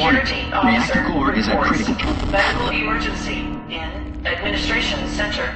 Warning. Reactor core is at critical- medical emergency in administration center.